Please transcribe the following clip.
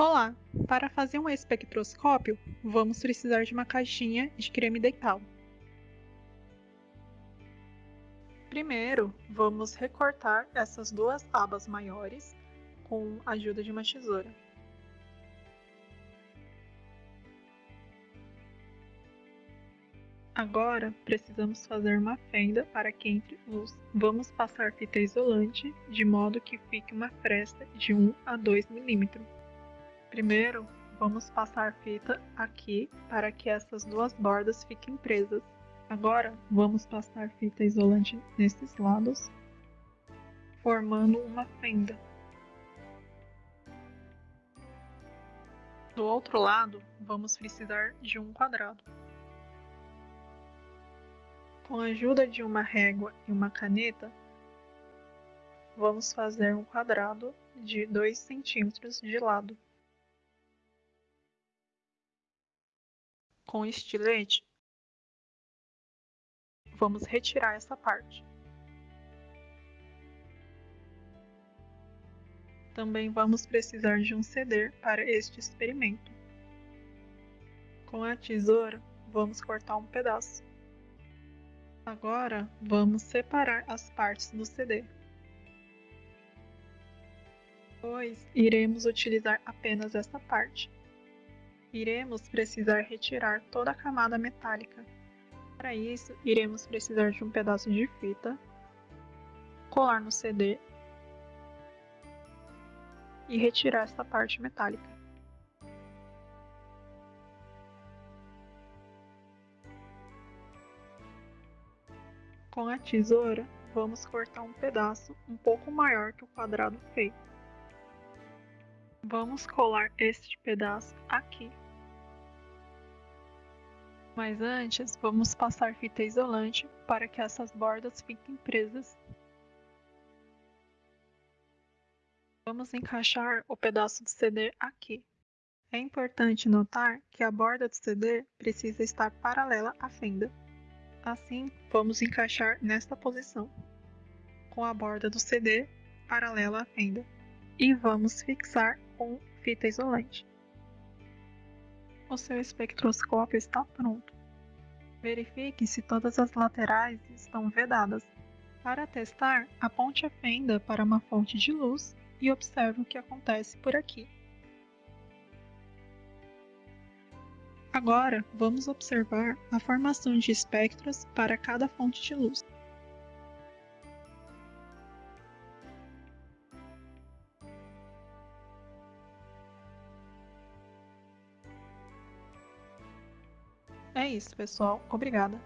Olá! Para fazer um espectroscópio, vamos precisar de uma caixinha de creme dental. Primeiro, vamos recortar essas duas abas maiores com a ajuda de uma tesoura. Agora, precisamos fazer uma fenda para que entre luz. Vamos passar fita isolante, de modo que fique uma fresta de 1 a 2 milímetros. Primeiro, vamos passar fita aqui para que essas duas bordas fiquem presas. Agora, vamos passar fita isolante nesses lados, formando uma fenda. Do outro lado, vamos precisar de um quadrado. Com a ajuda de uma régua e uma caneta, vamos fazer um quadrado de 2 centímetros de lado. Com estilete, vamos retirar essa parte. Também vamos precisar de um ceder para este experimento. Com a tesoura, vamos cortar um pedaço. Agora, vamos separar as partes do CD. Depois, iremos utilizar apenas essa parte iremos precisar retirar toda a camada metálica. Para isso, iremos precisar de um pedaço de fita, colar no CD e retirar essa parte metálica. Com a tesoura, vamos cortar um pedaço um pouco maior que o quadrado feito. Vamos colar este pedaço aqui. Mas antes, vamos passar fita isolante para que essas bordas fiquem presas. Vamos encaixar o pedaço de CD aqui. É importante notar que a borda do CD precisa estar paralela à fenda. Assim, vamos encaixar nesta posição, com a borda do CD paralela à fenda e vamos fixar com fita isolante. O seu espectroscópio está pronto. Verifique se todas as laterais estão vedadas. Para testar, aponte a fenda para uma fonte de luz e observe o que acontece por aqui. Agora, vamos observar a formação de espectros para cada fonte de luz. É isso, pessoal. Obrigada.